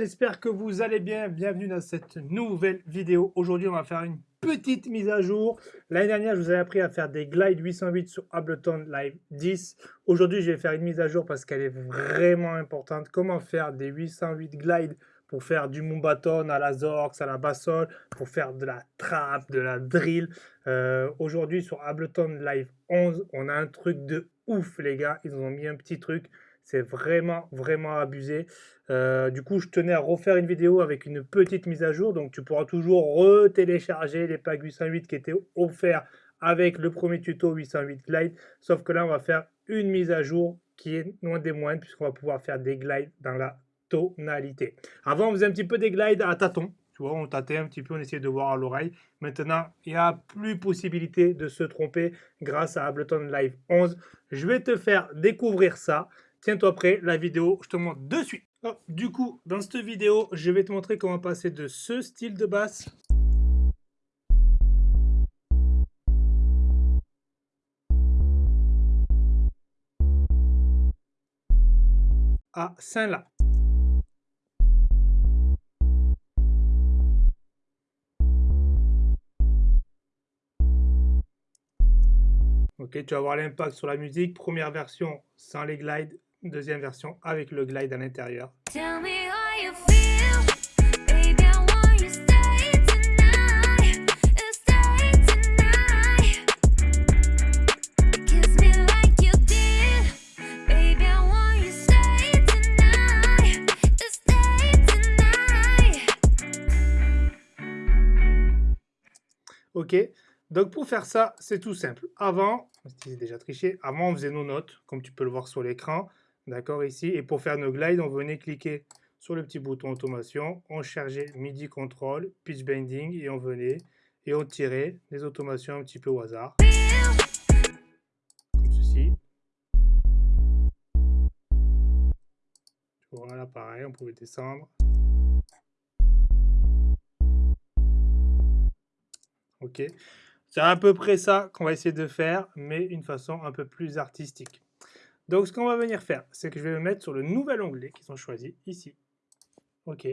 j'espère que vous allez bien. Bienvenue dans cette nouvelle vidéo. Aujourd'hui, on va faire une petite mise à jour. L'année dernière, je vous ai appris à faire des glides 808 sur Ableton Live 10. Aujourd'hui, je vais faire une mise à jour parce qu'elle est vraiment importante. Comment faire des 808 glides pour faire du mumbaton à la Zorx, à la bassole, pour faire de la trap, de la drill. Euh, aujourd'hui, sur Ableton Live 11, on a un truc de ouf, les gars. Ils ont mis un petit truc c'est vraiment, vraiment abusé. Euh, du coup, je tenais à refaire une vidéo avec une petite mise à jour. Donc, tu pourras toujours retélécharger les packs 808 qui étaient offerts avec le premier tuto 808 Glide. Sauf que là, on va faire une mise à jour qui est loin des moindres puisqu'on va pouvoir faire des glides dans la tonalité. Avant, on faisait un petit peu des glides à tâtons. Tu vois, on tâtait un petit peu, on essayait de voir à l'oreille. Maintenant, il n'y a plus possibilité de se tromper grâce à Ableton Live 11. Je vais te faire découvrir ça. Tiens-toi prêt, la vidéo, je te montre de suite. Du coup, dans cette vidéo, je vais te montrer comment passer de ce style de basse à Saint-La. Ok, tu vas voir l'impact sur la musique. Première version sans les glides, deuxième version avec le glide à l'intérieur. Ok, donc pour faire ça, c'est tout simple. Avant, déjà triché, avant on faisait nos notes, comme tu peux le voir sur l'écran. D'accord, ici. Et pour faire nos glides, on venait cliquer sur le petit bouton automation, on chargeait MIDI control, pitch bending, et on venait et on tirait des automations un petit peu au hasard. Comme ceci. Voilà, pareil, on pouvait descendre. Ok. C'est à peu près ça qu'on va essayer de faire, mais une façon un peu plus artistique. Donc, ce qu'on va venir faire, c'est que je vais me mettre sur le nouvel onglet qu'ils ont choisi ici. OK.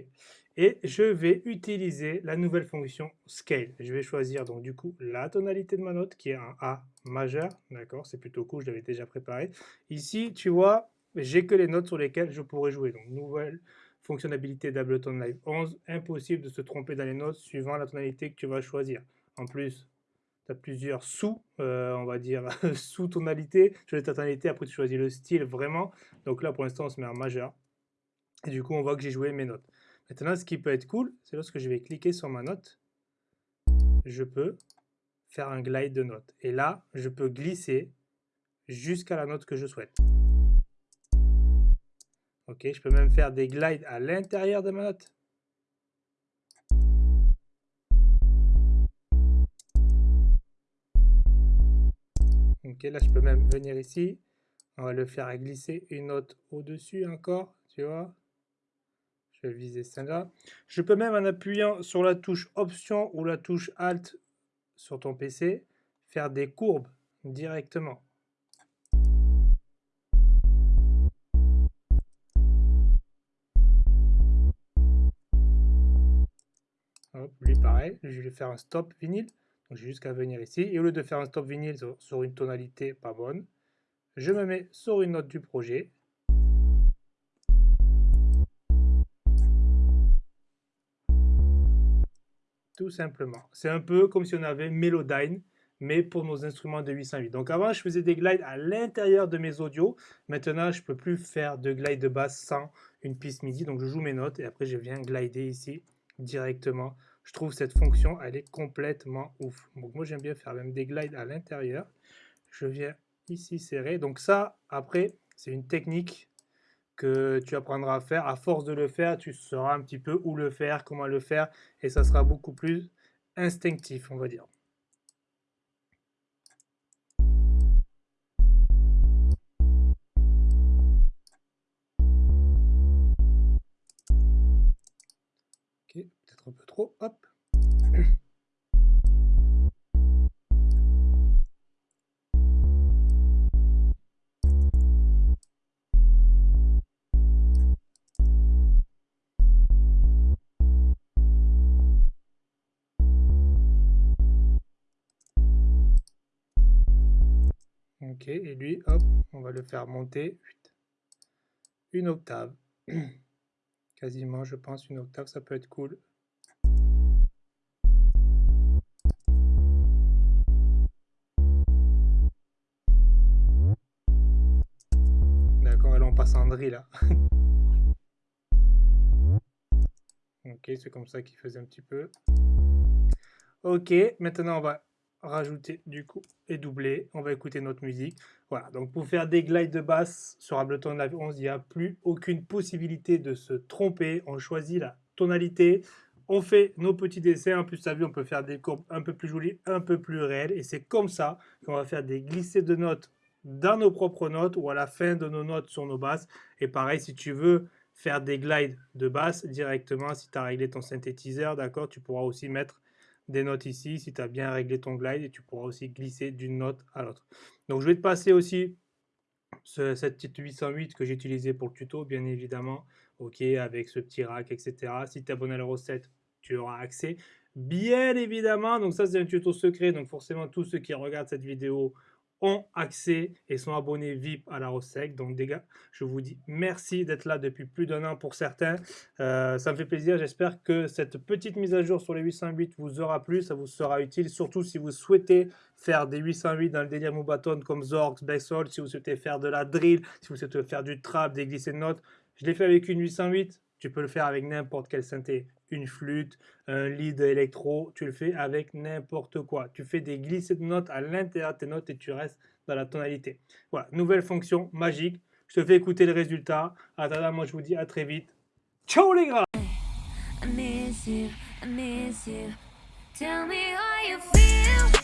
Et je vais utiliser la nouvelle fonction Scale. Je vais choisir donc du coup la tonalité de ma note qui est un A majeur. D'accord, c'est plutôt cool, je l'avais déjà préparé. Ici, tu vois, j'ai que les notes sur lesquelles je pourrais jouer. Donc, nouvelle fonctionnalité d'Ableton Live 11. Impossible de se tromper dans les notes suivant la tonalité que tu vas choisir. En plus, tu as plusieurs sous, euh, on va dire, sous-tonalités. Tu choisis ta tonalité, après tu choisis le style vraiment. Donc là, pour l'instant, on se met en majeur. Et du coup, on voit que j'ai joué mes notes. Maintenant, ce qui peut être cool, c'est lorsque je vais cliquer sur ma note, je peux faire un glide de notes. Et là, je peux glisser jusqu'à la note que je souhaite. Ok, je peux même faire des glides à l'intérieur de ma note. Là je peux même venir ici. On va le faire glisser une note au-dessus encore, tu vois. Je vais viser celle-là. Je peux même en appuyant sur la touche Option ou la touche Alt sur ton PC, faire des courbes directement. Hop, lui pareil, je vais faire un stop vinyle. J'ai jusqu'à venir ici. Et au lieu de faire un stop vinyle sur une tonalité pas bonne, je me mets sur une note du projet. Tout simplement. C'est un peu comme si on avait Melodyne, mais pour nos instruments de 808. Donc avant, je faisais des glides à l'intérieur de mes audios. Maintenant, je ne peux plus faire de glide de basse sans une piste MIDI. Donc je joue mes notes et après, je viens glider ici directement je trouve cette fonction, elle est complètement ouf. Donc moi, j'aime bien faire même des glides à l'intérieur. Je viens ici serrer. Donc ça, après, c'est une technique que tu apprendras à faire. À force de le faire, tu sauras un petit peu où le faire, comment le faire, et ça sera beaucoup plus instinctif, on va dire. peut-être un peu trop. Hop. Ok, et lui, hop, on va le faire monter une octave. Quasiment, je pense, une octave, ça peut être cool. D'accord, là on passe en drill là. ok, c'est comme ça qu'il faisait un petit peu. Ok, maintenant on va rajouter du coup et doubler. On va écouter notre musique. Voilà, donc pour faire des glides de basse sur Ableton Live 11, il n'y a plus aucune possibilité de se tromper. On choisit la tonalité, on fait nos petits dessins. En plus, as vu, on peut faire des courbes un peu plus jolies, un peu plus réelles. Et c'est comme ça qu'on va faire des glissés de notes dans nos propres notes ou à la fin de nos notes sur nos basses. Et pareil, si tu veux faire des glides de basse directement, si tu as réglé ton synthétiseur, d'accord, tu pourras aussi mettre des notes ici si tu as bien réglé ton glide et tu pourras aussi glisser d'une note à l'autre. Donc je vais te passer aussi cette petite 808 que j'ai utilisé pour le tuto, bien évidemment, ok, avec ce petit rack, etc. Si tu es abonné à la recette, tu auras accès. Bien évidemment, donc ça c'est un tuto secret, donc forcément tous ceux qui regardent cette vidéo ont accès et sont abonnés VIP à la Rosec. Donc, des gars, je vous dis merci d'être là depuis plus d'un an pour certains. Euh, ça me fait plaisir. J'espère que cette petite mise à jour sur les 808 vous aura plu. Ça vous sera utile, surtout si vous souhaitez faire des 808 dans le délire Moubaton comme Zorx, Bassol, si vous souhaitez faire de la drill, si vous souhaitez faire du trap, des glissés de notes. Je l'ai fait avec une 808. Tu peux le faire avec n'importe quelle synthé une flûte, un lead électro, tu le fais avec n'importe quoi. Tu fais des glissés de notes à l'intérieur de tes notes et tu restes dans la tonalité. Voilà, nouvelle fonction magique. Je te fais écouter le résultat. Attends, moi je vous dis à très vite. Ciao les gars Tell me how you feel